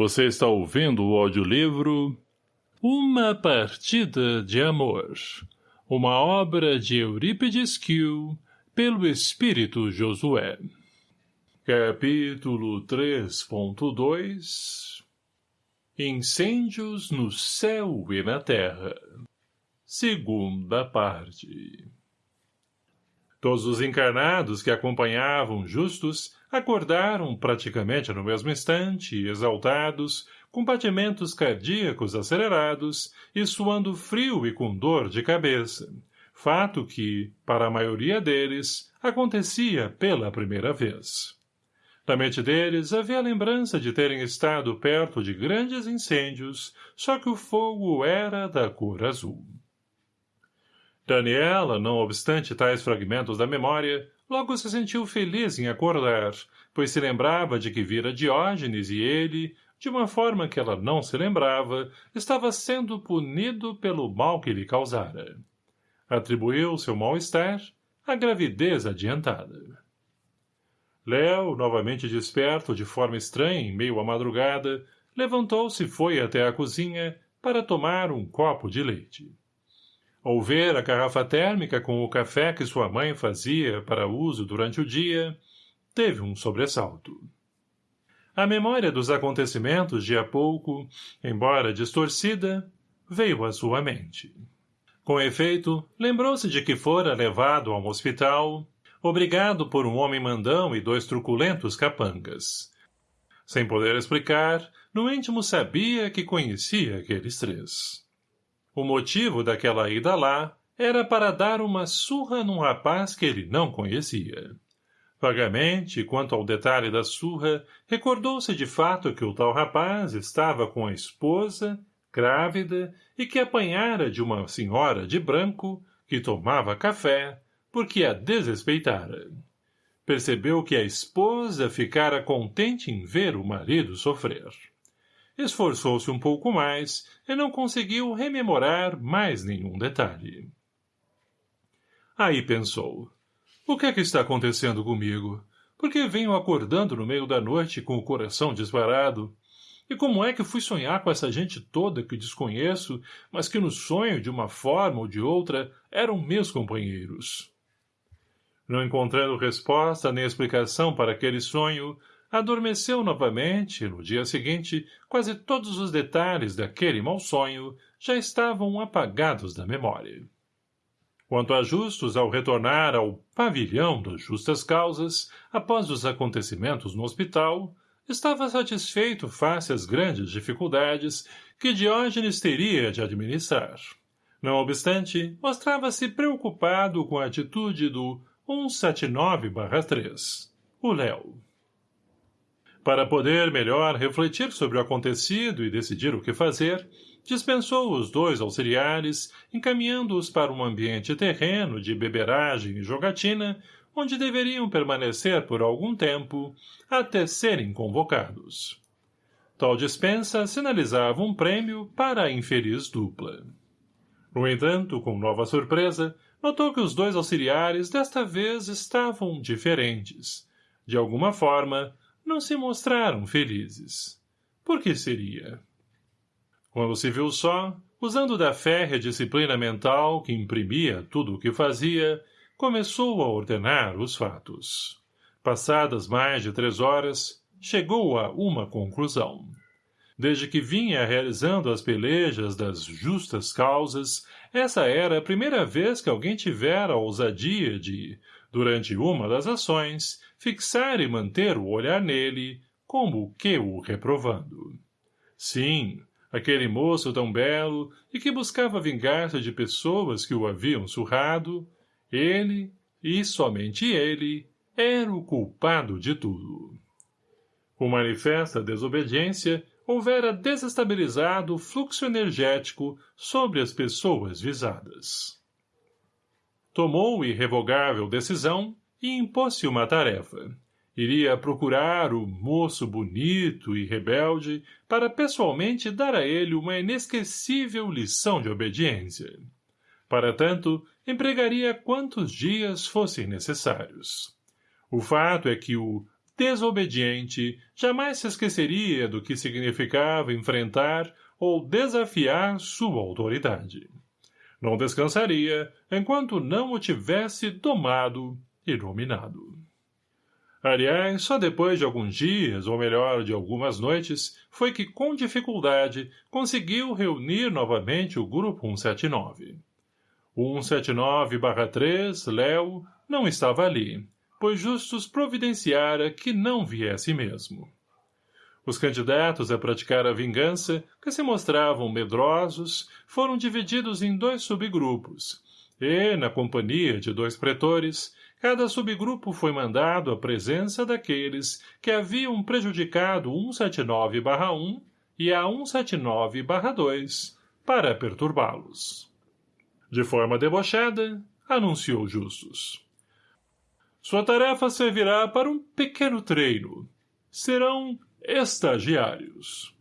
Você está ouvindo o audiolivro Uma Partida de Amor, uma obra de Eurípides Kiel, pelo Espírito Josué. Capítulo 3.2 Incêndios no céu e na terra. Segunda parte. Todos os encarnados que acompanhavam Justus acordaram praticamente no mesmo instante, exaltados, com batimentos cardíacos acelerados e suando frio e com dor de cabeça, fato que, para a maioria deles, acontecia pela primeira vez. Na mente deles havia a lembrança de terem estado perto de grandes incêndios, só que o fogo era da cor azul. Daniela, não obstante tais fragmentos da memória, logo se sentiu feliz em acordar, pois se lembrava de que vira Diógenes e ele, de uma forma que ela não se lembrava, estava sendo punido pelo mal que lhe causara. Atribuiu seu mal-estar à gravidez adiantada. Léo, novamente desperto de forma estranha em meio à madrugada, levantou-se e foi até a cozinha para tomar um copo de leite. Ao ver a garrafa térmica com o café que sua mãe fazia para uso durante o dia, teve um sobressalto. A memória dos acontecimentos de há pouco, embora distorcida, veio à sua mente. Com efeito, lembrou-se de que fora levado a um hospital, obrigado por um homem mandão e dois truculentos capangas. Sem poder explicar, no íntimo sabia que conhecia aqueles três. O motivo daquela ida lá era para dar uma surra num rapaz que ele não conhecia. Vagamente, quanto ao detalhe da surra, recordou-se de fato que o tal rapaz estava com a esposa, grávida, e que apanhara de uma senhora de branco, que tomava café, porque a desrespeitara. Percebeu que a esposa ficara contente em ver o marido sofrer. Esforçou-se um pouco mais e não conseguiu rememorar mais nenhum detalhe. Aí pensou. O que é que está acontecendo comigo? Por que venho acordando no meio da noite com o coração disparado? E como é que fui sonhar com essa gente toda que desconheço, mas que no sonho, de uma forma ou de outra, eram meus companheiros? Não encontrando resposta nem explicação para aquele sonho, Adormeceu novamente, e no dia seguinte, quase todos os detalhes daquele mau sonho já estavam apagados da memória. Quanto a Justus, ao retornar ao pavilhão das justas causas, após os acontecimentos no hospital, estava satisfeito face às grandes dificuldades que Diógenes teria de administrar. Não obstante, mostrava-se preocupado com a atitude do 179-3, o Léo. Para poder melhor refletir sobre o acontecido e decidir o que fazer, dispensou os dois auxiliares, encaminhando-os para um ambiente terreno de beberagem e jogatina, onde deveriam permanecer por algum tempo, até serem convocados. Tal dispensa sinalizava um prêmio para a infeliz dupla. No entanto, com nova surpresa, notou que os dois auxiliares desta vez estavam diferentes. De alguma forma, não se mostraram felizes. Por que seria? Quando se viu só, usando da férrea disciplina mental que imprimia tudo o que fazia, começou a ordenar os fatos. Passadas mais de três horas, chegou a uma conclusão. Desde que vinha realizando as pelejas das justas causas, essa era a primeira vez que alguém tivera a ousadia de, durante uma das ações, fixar e manter o olhar nele, como que o reprovando. Sim, aquele moço tão belo e que buscava vingar-se de pessoas que o haviam surrado, ele, e somente ele, era o culpado de tudo. Com manifesta desobediência, houvera desestabilizado o fluxo energético sobre as pessoas visadas tomou irrevogável decisão e impôs-se uma tarefa. Iria procurar o moço bonito e rebelde para pessoalmente dar a ele uma inesquecível lição de obediência. Para tanto, empregaria quantos dias fossem necessários. O fato é que o desobediente, jamais se esqueceria do que significava enfrentar ou desafiar sua autoridade. Não descansaria enquanto não o tivesse domado e dominado. Aliás, só depois de alguns dias, ou melhor, de algumas noites, foi que, com dificuldade, conseguiu reunir novamente o Grupo 179. O 179-3, Léo, não estava ali, pois Justus providenciara que não viesse mesmo. Os candidatos a praticar a vingança, que se mostravam medrosos, foram divididos em dois subgrupos, e, na companhia de dois pretores, cada subgrupo foi mandado à presença daqueles que haviam prejudicado 179-1 e a 179-2 para perturbá-los. De forma debochada, anunciou Justus. Sua tarefa servirá para um pequeno treino. Serão estagiários.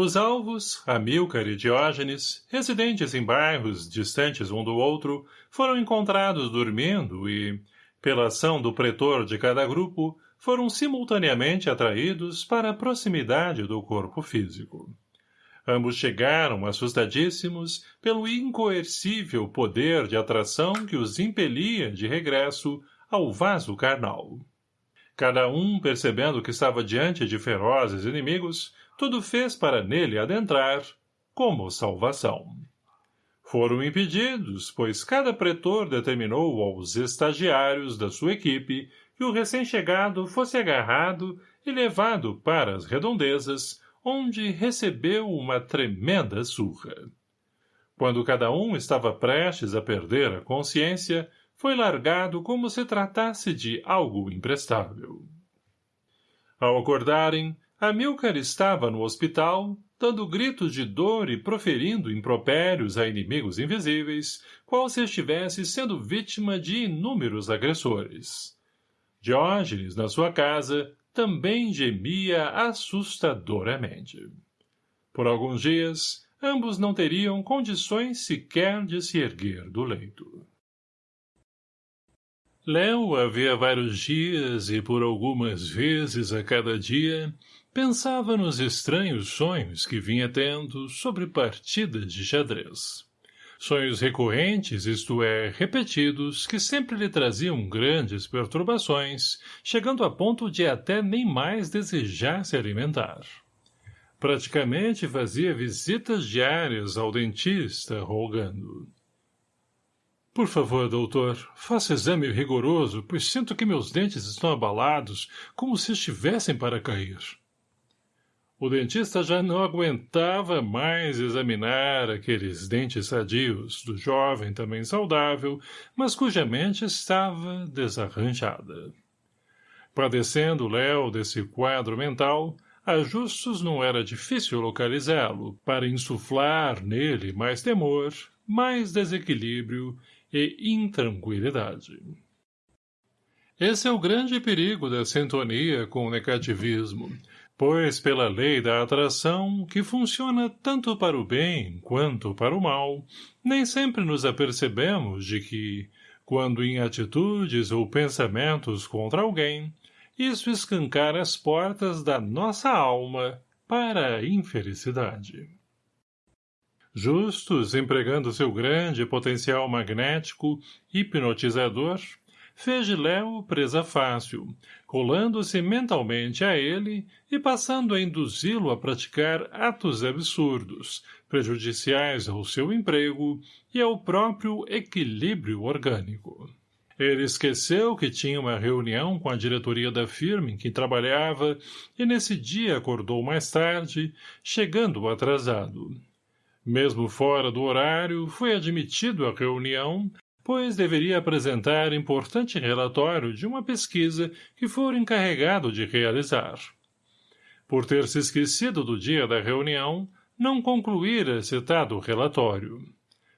Os alvos, Amílcar e Diógenes, residentes em bairros distantes um do outro, foram encontrados dormindo e, pela ação do pretor de cada grupo, foram simultaneamente atraídos para a proximidade do corpo físico. Ambos chegaram, assustadíssimos, pelo incoercível poder de atração que os impelia de regresso ao vaso carnal. Cada um, percebendo que estava diante de ferozes inimigos, tudo fez para nele adentrar, como salvação. Foram impedidos, pois cada pretor determinou aos estagiários da sua equipe que o recém-chegado fosse agarrado e levado para as redondezas, onde recebeu uma tremenda surra. Quando cada um estava prestes a perder a consciência, foi largado como se tratasse de algo imprestável. Ao acordarem, Amilcar estava no hospital, dando gritos de dor e proferindo impropérios a inimigos invisíveis, qual se estivesse sendo vítima de inúmeros agressores. Diógenes, na sua casa, também gemia assustadoramente. Por alguns dias, ambos não teriam condições sequer de se erguer do leito. Léo havia vários dias e por algumas vezes a cada dia pensava nos estranhos sonhos que vinha tendo sobre partidas de xadrez. Sonhos recorrentes, isto é, repetidos, que sempre lhe traziam grandes perturbações, chegando a ponto de até nem mais desejar se alimentar. Praticamente fazia visitas diárias ao dentista, rogando. Por favor, doutor, faça exame rigoroso, pois sinto que meus dentes estão abalados, como se estivessem para cair. O dentista já não aguentava mais examinar aqueles dentes sadios do jovem também saudável, mas cuja mente estava desarranjada. Padecendo Léo desse quadro mental, a Justus não era difícil localizá-lo para insuflar nele mais temor, mais desequilíbrio e intranquilidade. Esse é o grande perigo da sintonia com o negativismo, pois pela lei da atração, que funciona tanto para o bem quanto para o mal, nem sempre nos apercebemos de que, quando em atitudes ou pensamentos contra alguém, isso escancara as portas da nossa alma para a infelicidade. Justus, empregando seu grande potencial magnético, hipnotizador, fez de Léo presa fácil, colando-se mentalmente a ele e passando a induzi-lo a praticar atos absurdos, prejudiciais ao seu emprego e ao próprio equilíbrio orgânico. Ele esqueceu que tinha uma reunião com a diretoria da firma em que trabalhava e nesse dia acordou mais tarde, chegando atrasado. Mesmo fora do horário, foi admitido à reunião pois deveria apresentar importante relatório de uma pesquisa que for encarregado de realizar. Por ter se esquecido do dia da reunião, não concluíra citado relatório.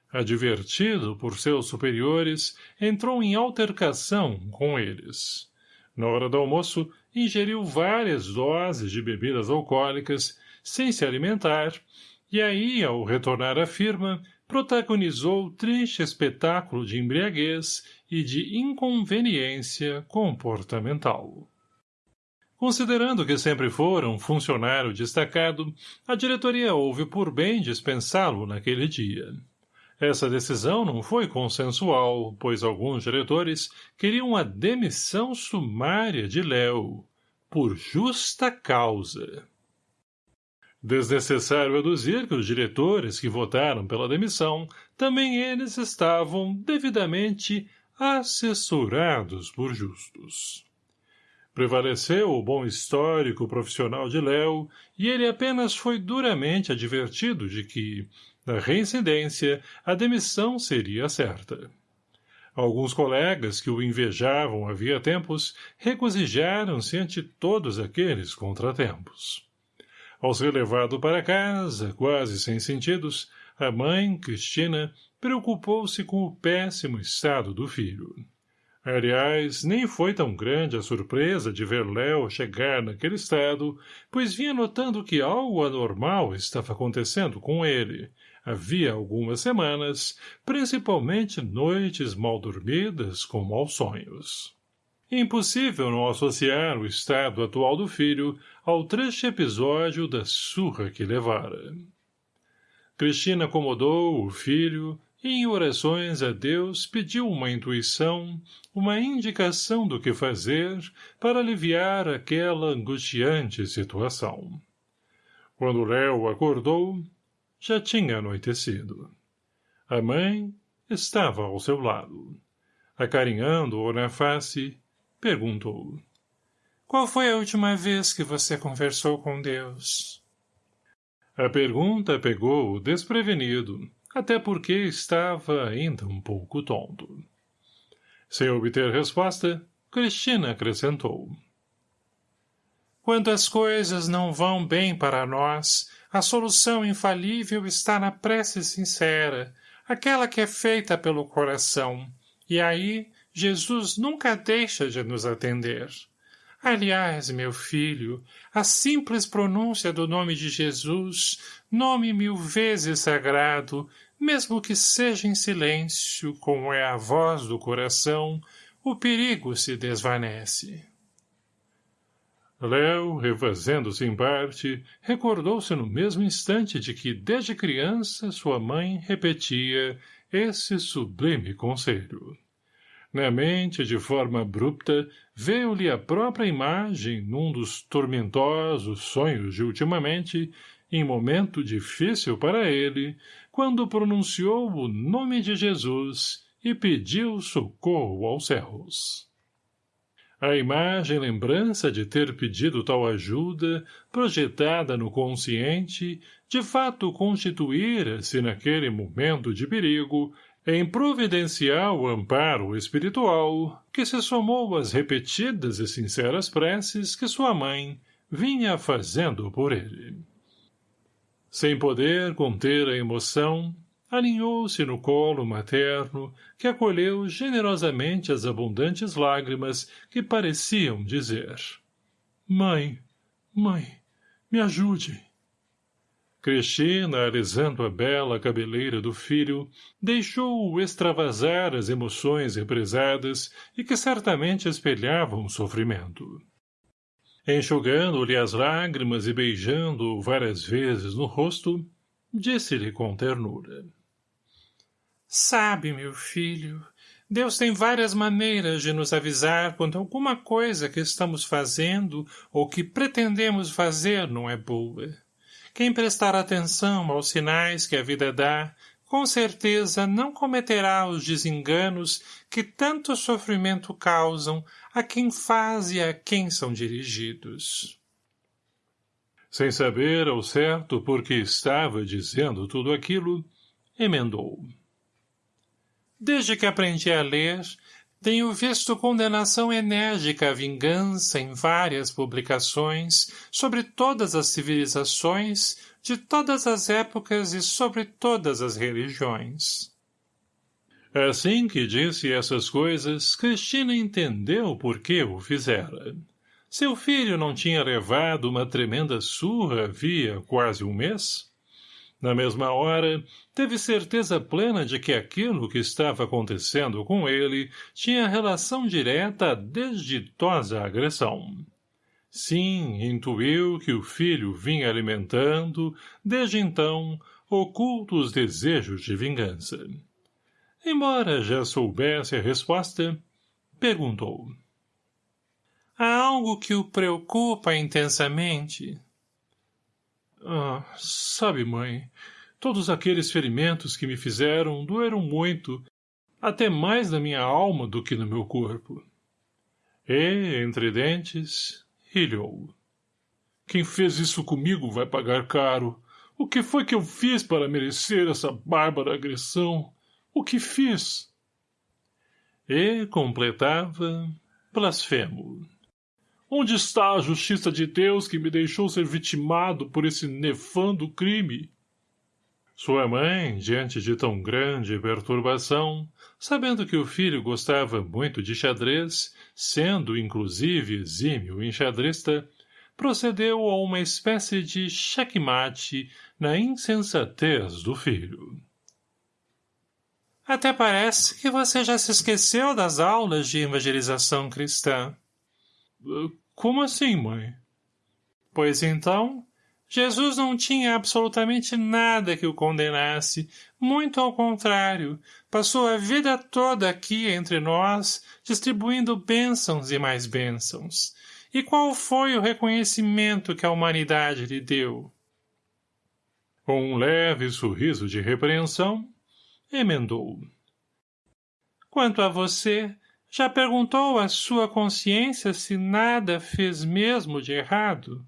Advertido por seus superiores, entrou em altercação com eles. Na hora do almoço, ingeriu várias doses de bebidas alcoólicas, sem se alimentar, e aí, ao retornar à firma, protagonizou triste espetáculo de embriaguez e de inconveniência comportamental. Considerando que sempre fora um funcionário destacado, a diretoria houve por bem dispensá-lo naquele dia. Essa decisão não foi consensual, pois alguns diretores queriam a demissão sumária de Léo, por justa causa. Desnecessário aduzir que os diretores que votaram pela demissão, também eles estavam devidamente assessorados por justos. Prevaleceu o bom histórico profissional de Léo e ele apenas foi duramente advertido de que, na reincidência, a demissão seria certa. Alguns colegas que o invejavam havia tempos regozijaram-se ante todos aqueles contratempos. Ao ser levado para casa, quase sem sentidos, a mãe, Cristina, preocupou-se com o péssimo estado do filho. Aliás, nem foi tão grande a surpresa de ver Léo chegar naquele estado, pois vinha notando que algo anormal estava acontecendo com ele, havia algumas semanas, principalmente noites mal dormidas com maus sonhos. Impossível não associar o estado atual do filho ao triste episódio da surra que levara. Cristina acomodou o filho e em orações a Deus pediu uma intuição, uma indicação do que fazer para aliviar aquela angustiante situação. Quando Léo acordou, já tinha anoitecido. A mãe estava ao seu lado. Acarinhando-o na face, perguntou. Qual foi a última vez que você conversou com Deus? A pergunta pegou-o desprevenido, até porque estava ainda um pouco tonto. Sem obter resposta, Cristina acrescentou. Quando as coisas não vão bem para nós, a solução infalível está na prece sincera, aquela que é feita pelo coração, e aí Jesus nunca deixa de nos atender. Aliás, meu filho, a simples pronúncia do nome de Jesus, nome mil vezes sagrado, mesmo que seja em silêncio, como é a voz do coração, o perigo se desvanece. Léo, refazendo-se em parte, recordou-se no mesmo instante de que, desde criança, sua mãe repetia esse sublime conselho. Na mente, de forma abrupta, veio-lhe a própria imagem num dos tormentosos sonhos de ultimamente, em momento difícil para ele, quando pronunciou o nome de Jesus e pediu socorro aos céus. A imagem lembrança de ter pedido tal ajuda, projetada no consciente, de fato constituíra-se naquele momento de perigo, em providencial amparo espiritual, que se somou às repetidas e sinceras preces que sua mãe vinha fazendo por ele. Sem poder conter a emoção, aninhou-se no colo materno, que acolheu generosamente as abundantes lágrimas que pareciam dizer Mãe, mãe, me ajude. Cristina, alisando a bela cabeleira do filho, deixou-o extravasar as emoções represadas e que certamente espelhavam o sofrimento. Enxugando-lhe as lágrimas e beijando-o várias vezes no rosto, disse-lhe com ternura. Sabe, meu filho, Deus tem várias maneiras de nos avisar quando alguma coisa que estamos fazendo ou que pretendemos fazer não é boa. Quem prestar atenção aos sinais que a vida dá, com certeza não cometerá os desenganos que tanto sofrimento causam a quem faz e a quem são dirigidos. Sem saber ao certo por que estava dizendo tudo aquilo, emendou. Desde que aprendi a ler, tenho visto condenação enérgica à vingança em várias publicações sobre todas as civilizações, de todas as épocas e sobre todas as religiões. Assim que disse essas coisas, Cristina entendeu por que o fizera. Seu filho não tinha levado uma tremenda surra havia quase um mês? Na mesma hora, teve certeza plena de que aquilo que estava acontecendo com ele tinha relação direta à desditosa agressão. Sim, intuiu que o filho vinha alimentando, desde então, ocultos desejos de vingança. Embora já soubesse a resposta, perguntou. Há algo que o preocupa intensamente? Ah, sabe, mãe, todos aqueles ferimentos que me fizeram doeram muito, até mais na minha alma do que no meu corpo. E, entre dentes, rilhou. Quem fez isso comigo vai pagar caro. O que foi que eu fiz para merecer essa bárbara agressão? O que fiz? E completava blasfemo. Onde está a justiça de Deus que me deixou ser vitimado por esse nefando crime? Sua mãe, diante de tão grande perturbação, sabendo que o filho gostava muito de xadrez, sendo, inclusive, exímio enxadrista, procedeu a uma espécie de checkmate na insensatez do filho. Até parece que você já se esqueceu das aulas de evangelização cristã. Como assim, mãe? Pois então, Jesus não tinha absolutamente nada que o condenasse, muito ao contrário, passou a vida toda aqui entre nós, distribuindo bênçãos e mais bênçãos. E qual foi o reconhecimento que a humanidade lhe deu? Com um leve sorriso de repreensão, emendou. Quanto a você, já perguntou à sua consciência se nada fez mesmo de errado?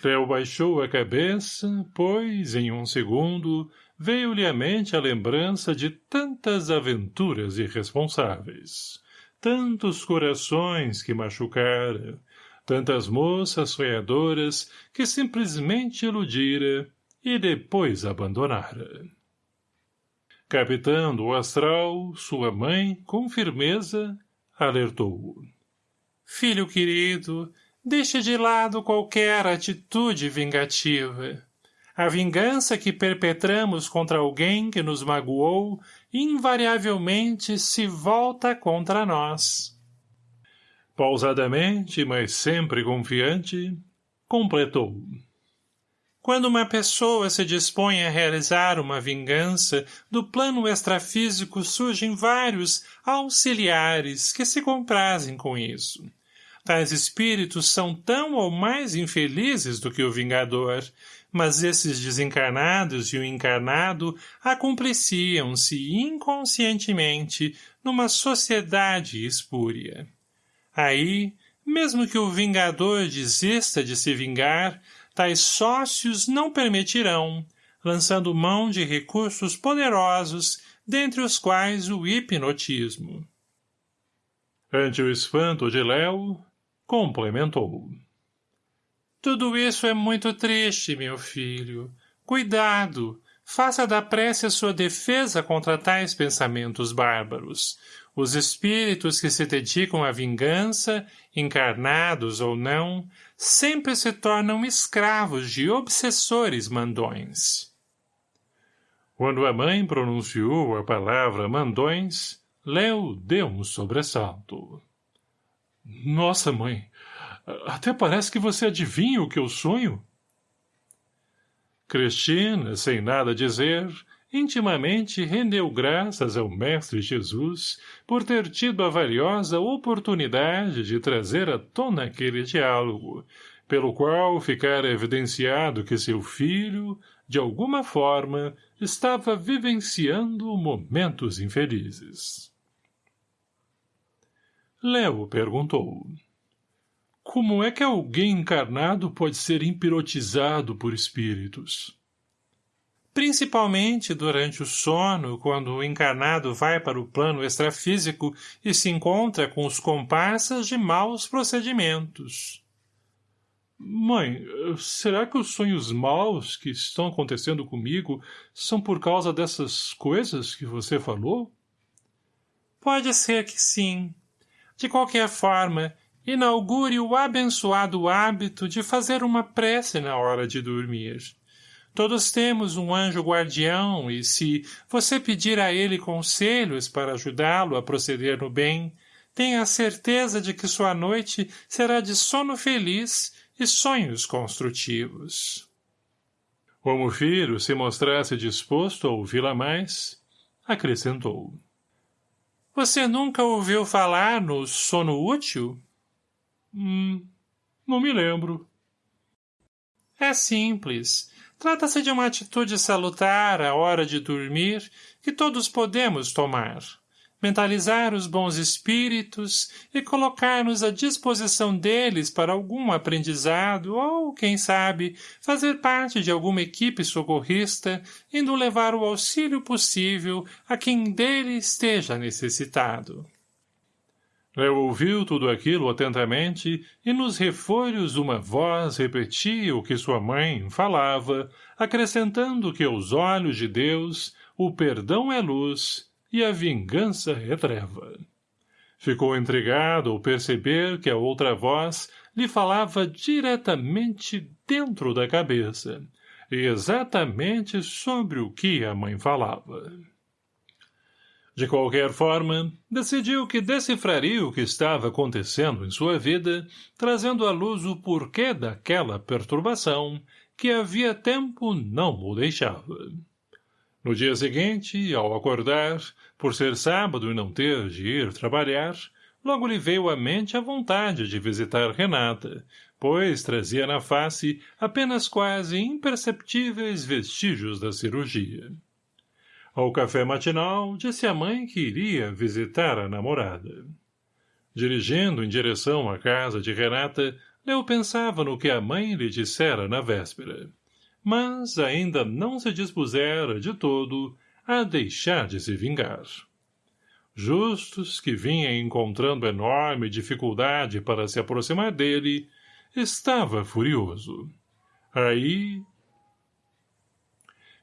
Theo baixou a cabeça, pois, em um segundo, veio-lhe à mente a lembrança de tantas aventuras irresponsáveis, tantos corações que machucara, tantas moças sonhadoras que simplesmente iludira e depois abandonara. Capitando o astral, sua mãe, com firmeza, alertou-o. Filho querido, deixe de lado qualquer atitude vingativa. A vingança que perpetramos contra alguém que nos magoou invariavelmente se volta contra nós. Pausadamente, mas sempre confiante, completou. Quando uma pessoa se dispõe a realizar uma vingança, do plano extrafísico surgem vários auxiliares que se comprazem com isso. Tais espíritos são tão ou mais infelizes do que o vingador, mas esses desencarnados e o encarnado acompliciam-se inconscientemente numa sociedade espúria. Aí, mesmo que o vingador desista de se vingar, tais sócios não permitirão, lançando mão de recursos poderosos, dentre os quais o hipnotismo. Ante o espanto de Léo, complementou. Tudo isso é muito triste, meu filho. Cuidado! Faça da prece a sua defesa contra tais pensamentos bárbaros. Os espíritos que se dedicam à vingança, encarnados ou não, sempre se tornam escravos de obsessores mandões. Quando a mãe pronunciou a palavra mandões, Léo deu um sobressalto. Nossa, mãe, até parece que você adivinha o que eu sonho. Cristina, sem nada dizer, intimamente rendeu graças ao Mestre Jesus por ter tido a valiosa oportunidade de trazer à tona aquele diálogo, pelo qual ficara evidenciado que seu filho, de alguma forma, estava vivenciando momentos infelizes. Léo perguntou. Como é que alguém encarnado pode ser empirotizado por espíritos? Principalmente durante o sono, quando o encarnado vai para o plano extrafísico e se encontra com os comparsas de maus procedimentos. Mãe, será que os sonhos maus que estão acontecendo comigo são por causa dessas coisas que você falou? Pode ser que sim. De qualquer forma, inaugure o abençoado hábito de fazer uma prece na hora de dormir. Todos temos um anjo guardião e se você pedir a ele conselhos para ajudá-lo a proceder no bem, tenha a certeza de que sua noite será de sono feliz e sonhos construtivos. Como o filho se mostrasse disposto a ouvi-la mais, acrescentou. Você nunca ouviu falar no sono útil? Hum, não me lembro. É simples. Trata-se de uma atitude salutar à hora de dormir que todos podemos tomar mentalizar os bons espíritos e colocar-nos à disposição deles para algum aprendizado ou, quem sabe, fazer parte de alguma equipe socorrista, indo levar o auxílio possível a quem dele esteja necessitado. Eu ouviu tudo aquilo atentamente e nos refolhos uma voz repetia o que sua mãe falava, acrescentando que aos olhos de Deus o perdão é luz e a vingança é treva. Ficou intrigado ao perceber que a outra voz lhe falava diretamente dentro da cabeça, e exatamente sobre o que a mãe falava. De qualquer forma, decidiu que decifraria o que estava acontecendo em sua vida, trazendo à luz o porquê daquela perturbação que havia tempo não o deixava. No dia seguinte, ao acordar, por ser sábado e não ter de ir trabalhar, logo lhe veio à mente a vontade de visitar Renata, pois trazia na face apenas quase imperceptíveis vestígios da cirurgia. Ao café matinal, disse à mãe que iria visitar a namorada. Dirigindo em direção à casa de Renata, Leo pensava no que a mãe lhe dissera na véspera mas ainda não se dispusera, de todo, a deixar de se vingar. Justus, que vinha encontrando enorme dificuldade para se aproximar dele, estava furioso. Aí...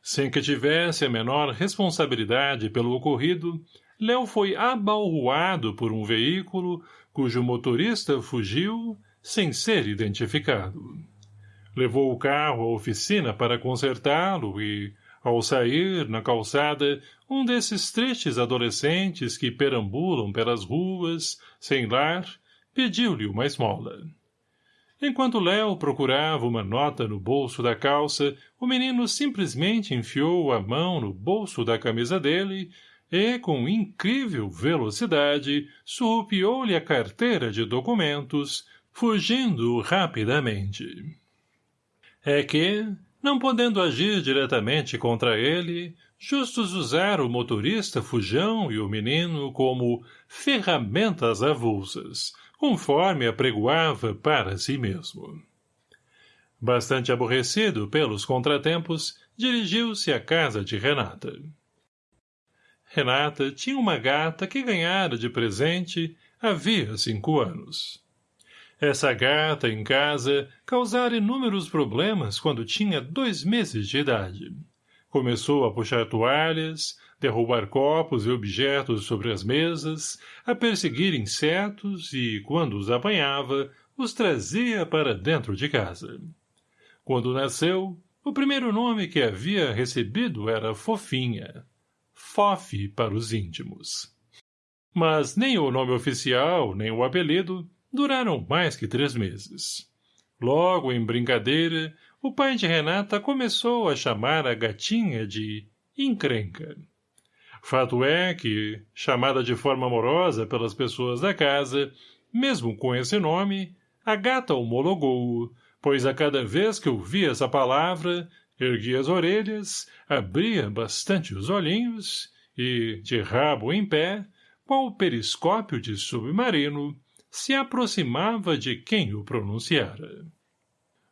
Sem que tivesse a menor responsabilidade pelo ocorrido, Léo foi abalroado por um veículo cujo motorista fugiu sem ser identificado. Levou o carro à oficina para consertá-lo e, ao sair, na calçada, um desses tristes adolescentes que perambulam pelas ruas, sem lar, pediu-lhe uma esmola. Enquanto Léo procurava uma nota no bolso da calça, o menino simplesmente enfiou a mão no bolso da camisa dele e, com incrível velocidade, surrupiou-lhe a carteira de documentos, fugindo rapidamente. É que, não podendo agir diretamente contra ele, justos usar o motorista Fujão e o menino como ferramentas avulsas, conforme apregoava para si mesmo. Bastante aborrecido pelos contratempos, dirigiu-se à casa de Renata. Renata tinha uma gata que ganhara de presente havia cinco anos. Essa gata, em casa, causara inúmeros problemas quando tinha dois meses de idade. Começou a puxar toalhas, derrubar copos e objetos sobre as mesas, a perseguir insetos e, quando os apanhava, os trazia para dentro de casa. Quando nasceu, o primeiro nome que havia recebido era Fofinha. Fofe para os íntimos. Mas nem o nome oficial, nem o apelido, duraram mais que três meses. Logo, em brincadeira, o pai de Renata começou a chamar a gatinha de encrenca. Fato é que, chamada de forma amorosa pelas pessoas da casa, mesmo com esse nome, a gata homologou, pois a cada vez que ouvia essa palavra, erguia as orelhas, abria bastante os olhinhos e, de rabo em pé, qual o periscópio de submarino, se aproximava de quem o pronunciara.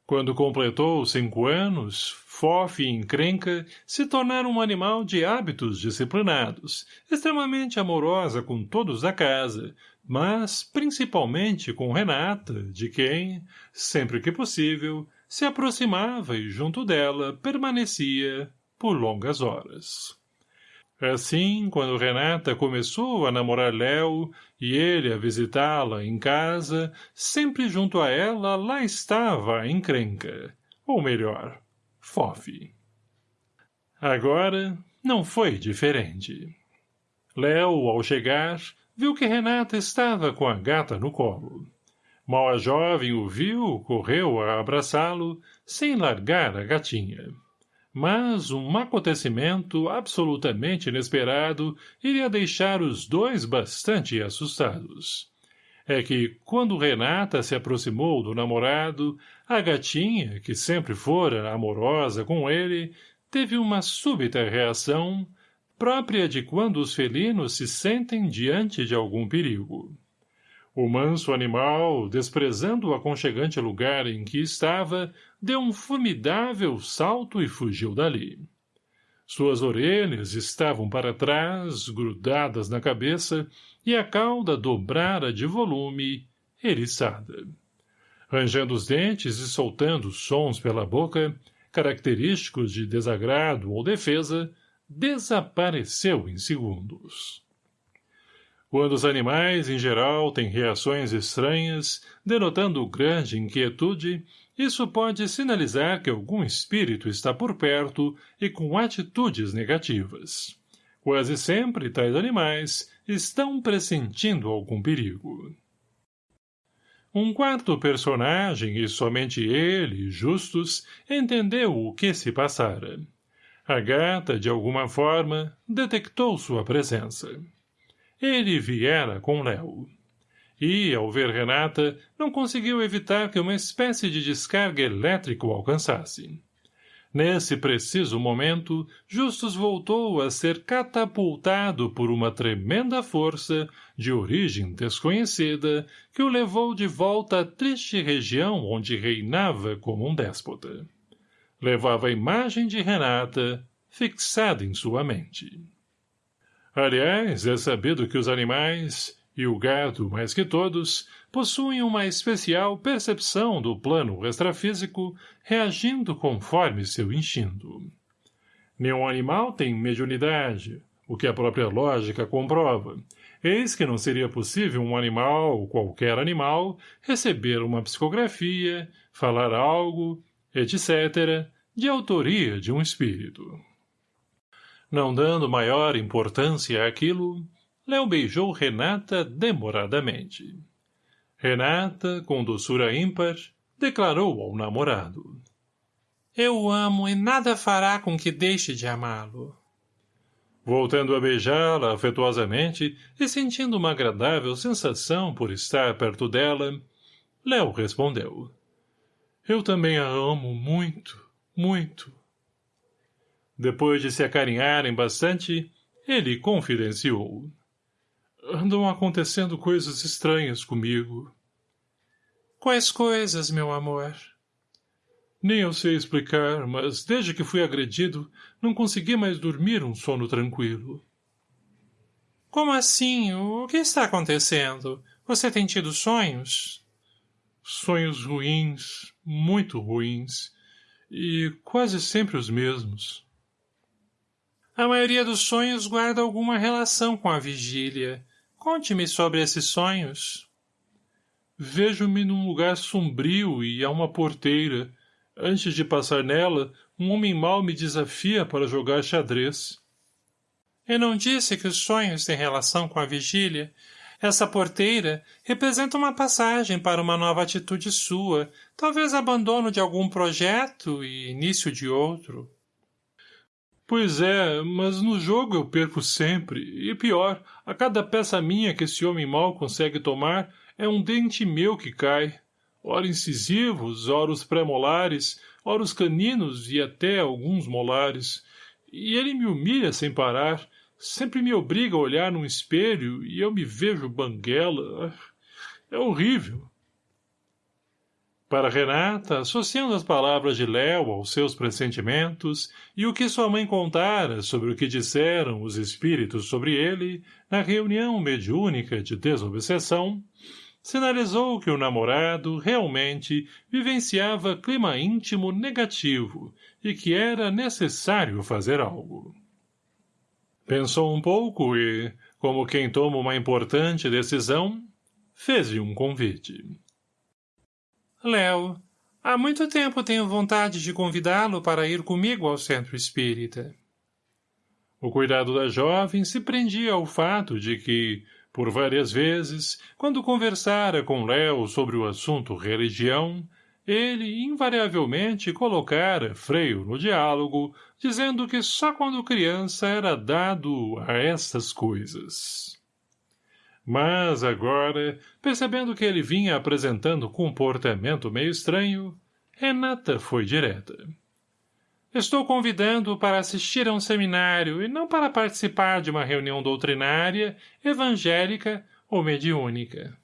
Quando completou cinco anos, Fof e Encrenca se tornaram um animal de hábitos disciplinados, extremamente amorosa com todos da casa, mas principalmente com Renata, de quem, sempre que possível, se aproximava e junto dela permanecia por longas horas. Assim, quando Renata começou a namorar Léo e ele a visitá-la em casa, sempre junto a ela lá estava a encrenca, ou melhor, Fofe. Agora, não foi diferente. Léo, ao chegar, viu que Renata estava com a gata no colo. Mal a jovem o viu, correu a abraçá-lo, sem largar a gatinha. Mas um acontecimento absolutamente inesperado iria deixar os dois bastante assustados. É que, quando Renata se aproximou do namorado, a gatinha, que sempre fora amorosa com ele, teve uma súbita reação, própria de quando os felinos se sentem diante de algum perigo. O manso animal, desprezando o aconchegante lugar em que estava, deu um formidável salto e fugiu dali. Suas orelhas estavam para trás, grudadas na cabeça, e a cauda dobrara de volume, eriçada. Rangendo os dentes e soltando sons pela boca, característicos de desagrado ou defesa, desapareceu em segundos. Quando os animais, em geral, têm reações estranhas, denotando grande inquietude, isso pode sinalizar que algum espírito está por perto e com atitudes negativas. Quase sempre tais animais estão pressentindo algum perigo. Um quarto personagem, e somente ele, Justus, entendeu o que se passara. A gata, de alguma forma, detectou sua presença. Ele viera com Léo. E, ao ver Renata, não conseguiu evitar que uma espécie de descarga elétrica o alcançasse. Nesse preciso momento, Justus voltou a ser catapultado por uma tremenda força, de origem desconhecida, que o levou de volta à triste região onde reinava como um déspota levava a imagem de Renata fixada em sua mente. Aliás, é sabido que os animais, e o gado mais que todos, possuem uma especial percepção do plano extrafísico, reagindo conforme seu instinto. Nenhum animal tem mediunidade, o que a própria lógica comprova, eis que não seria possível um animal, qualquer animal, receber uma psicografia, falar algo, etc., de autoria de um espírito. Não dando maior importância àquilo, Léo beijou Renata demoradamente. Renata, com doçura ímpar, declarou ao namorado. Eu o amo e nada fará com que deixe de amá-lo. Voltando a beijá-la afetuosamente e sentindo uma agradável sensação por estar perto dela, Léo respondeu. Eu também a amo muito, muito. Depois de se acarinharem bastante, ele confidenciou. Andam acontecendo coisas estranhas comigo. Quais coisas, meu amor? Nem eu sei explicar, mas desde que fui agredido, não consegui mais dormir um sono tranquilo. Como assim? O que está acontecendo? Você tem tido sonhos? Sonhos ruins, muito ruins, e quase sempre os mesmos. A maioria dos sonhos guarda alguma relação com a vigília. Conte-me sobre esses sonhos. Vejo-me num lugar sombrio e há uma porteira. Antes de passar nela, um homem mau me desafia para jogar xadrez. Eu não disse que os sonhos têm relação com a vigília, essa porteira representa uma passagem para uma nova atitude sua, talvez abandono de algum projeto e início de outro. Pois é, mas no jogo eu perco sempre, e pior, a cada peça minha que esse homem mau consegue tomar é um dente meu que cai. Ora incisivos, ora os pré-molares, ora os caninos e até alguns molares. E ele me humilha sem parar, Sempre me obriga a olhar num espelho e eu me vejo banguela. É horrível. Para Renata, associando as palavras de Léo aos seus pressentimentos e o que sua mãe contara sobre o que disseram os espíritos sobre ele na reunião mediúnica de desobsessão, sinalizou que o namorado realmente vivenciava clima íntimo negativo e que era necessário fazer algo. Pensou um pouco e, como quem toma uma importante decisão, fez-lhe um convite. Léo, há muito tempo tenho vontade de convidá-lo para ir comigo ao centro espírita. O cuidado da jovem se prendia ao fato de que, Por várias vezes, quando conversara com Léo sobre o assunto religião, ele invariavelmente colocara freio no diálogo, dizendo que só quando criança era dado a essas coisas. Mas agora, percebendo que ele vinha apresentando comportamento meio estranho, Renata foi direta. Estou convidando-o para assistir a um seminário e não para participar de uma reunião doutrinária, evangélica ou mediúnica.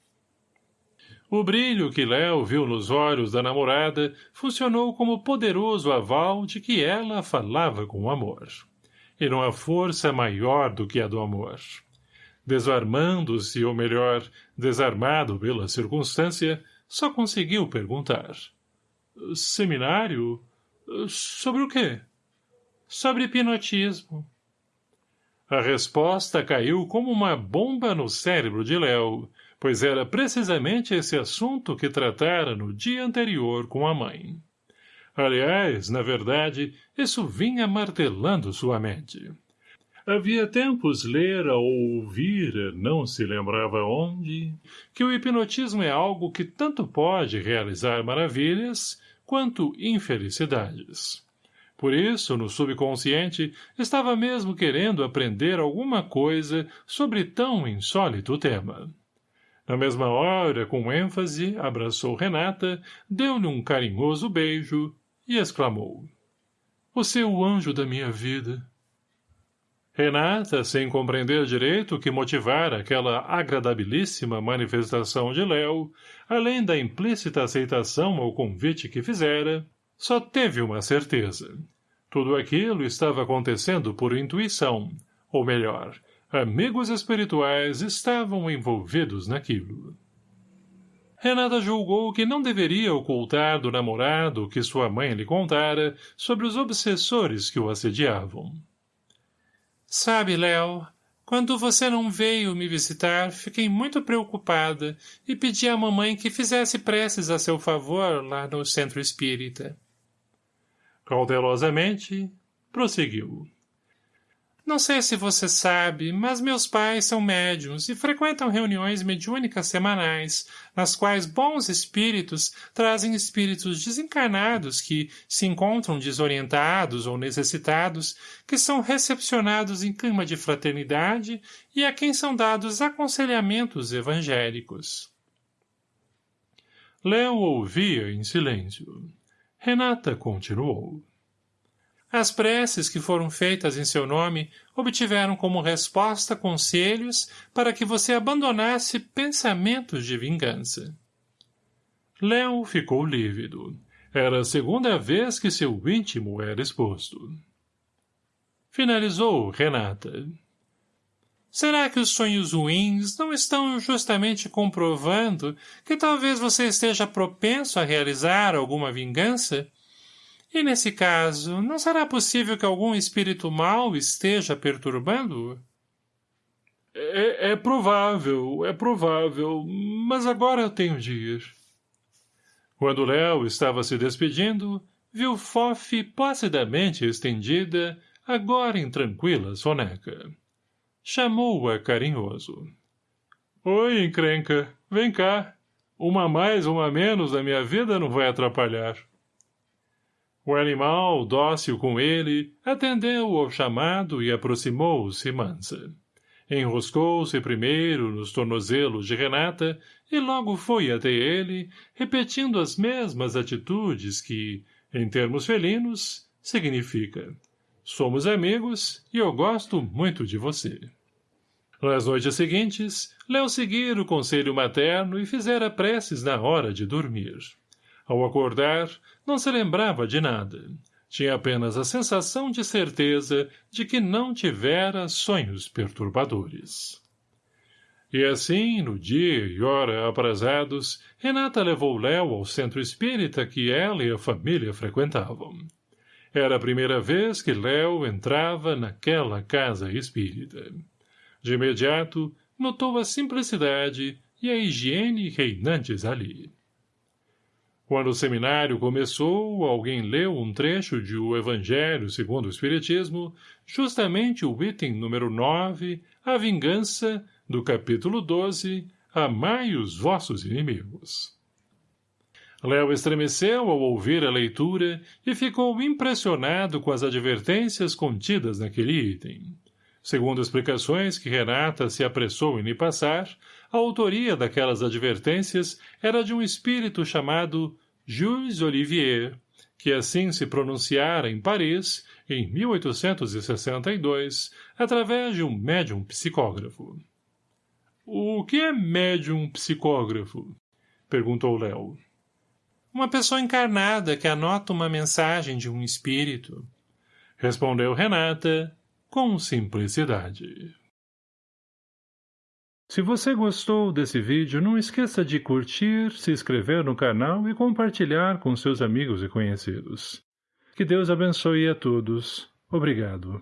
O brilho que Léo viu nos olhos da namorada funcionou como poderoso aval de que ela falava com amor. E não há força maior do que a do amor. Desarmando-se, ou melhor, desarmado pela circunstância, só conseguiu perguntar. — Seminário? Sobre o quê? Sobre hipnotismo. A resposta caiu como uma bomba no cérebro de Léo, pois era precisamente esse assunto que tratara no dia anterior com a mãe. Aliás, na verdade, isso vinha martelando sua mente. Havia tempos lera ou ouvira, não se lembrava onde, que o hipnotismo é algo que tanto pode realizar maravilhas, quanto infelicidades. Por isso, no subconsciente, estava mesmo querendo aprender alguma coisa sobre tão insólito tema. Na mesma hora, com ênfase, abraçou Renata, deu-lhe um carinhoso beijo e exclamou. Você é o anjo da minha vida. Renata, sem compreender direito o que motivara aquela agradabilíssima manifestação de Léo, além da implícita aceitação ao convite que fizera, só teve uma certeza. Tudo aquilo estava acontecendo por intuição, ou melhor, amigos espirituais estavam envolvidos naquilo. Renata julgou que não deveria ocultar do namorado o que sua mãe lhe contara sobre os obsessores que o assediavam. Sabe, Léo, quando você não veio me visitar, fiquei muito preocupada e pedi à mamãe que fizesse preces a seu favor lá no centro espírita. Cautelosamente, prosseguiu. Não sei se você sabe, mas meus pais são médiums e frequentam reuniões mediúnicas semanais, nas quais bons espíritos trazem espíritos desencarnados que se encontram desorientados ou necessitados, que são recepcionados em clima de fraternidade e a quem são dados aconselhamentos evangélicos. Léo ouvia em silêncio. Renata continuou. As preces que foram feitas em seu nome obtiveram como resposta conselhos para que você abandonasse pensamentos de vingança. Léo ficou lívido. Era a segunda vez que seu íntimo era exposto. Finalizou Renata. Será que os sonhos ruins não estão justamente comprovando que talvez você esteja propenso a realizar alguma vingança e nesse caso, não será possível que algum espírito mau esteja perturbando-o? É, é provável, é provável, mas agora eu tenho de ir. Quando Léo estava se despedindo, viu Fofe placidamente estendida, agora em tranquila soneca. Chamou-a carinhoso. Oi, encrenca, vem cá. Uma mais, uma menos da minha vida não vai atrapalhar. O animal, dócil com ele, atendeu ao chamado e aproximou-se mansa. Enroscou-se primeiro nos tornozelos de Renata e logo foi até ele, repetindo as mesmas atitudes que, em termos felinos, significa Somos amigos e eu gosto muito de você. Nas noites seguintes, Léo seguira o conselho materno e fizera preces na hora de dormir. Ao acordar, não se lembrava de nada. Tinha apenas a sensação de certeza de que não tivera sonhos perturbadores. E assim, no dia e hora aprazados, Renata levou Léo ao centro espírita que ela e a família frequentavam. Era a primeira vez que Léo entrava naquela casa espírita. De imediato, notou a simplicidade e a higiene reinantes ali. Quando o seminário começou, alguém leu um trecho de O Evangelho segundo o Espiritismo, justamente o item número 9, a vingança, do capítulo 12, Amai os vossos inimigos. Léo estremeceu ao ouvir a leitura e ficou impressionado com as advertências contidas naquele item. Segundo explicações que Renata se apressou em lhe passar, a autoria daquelas advertências era de um espírito chamado Jules Olivier, que assim se pronunciara em Paris, em 1862, através de um médium psicógrafo. O que é médium psicógrafo? Perguntou Léo. Uma pessoa encarnada que anota uma mensagem de um espírito. Respondeu Renata, com simplicidade. Se você gostou desse vídeo, não esqueça de curtir, se inscrever no canal e compartilhar com seus amigos e conhecidos. Que Deus abençoe a todos. Obrigado.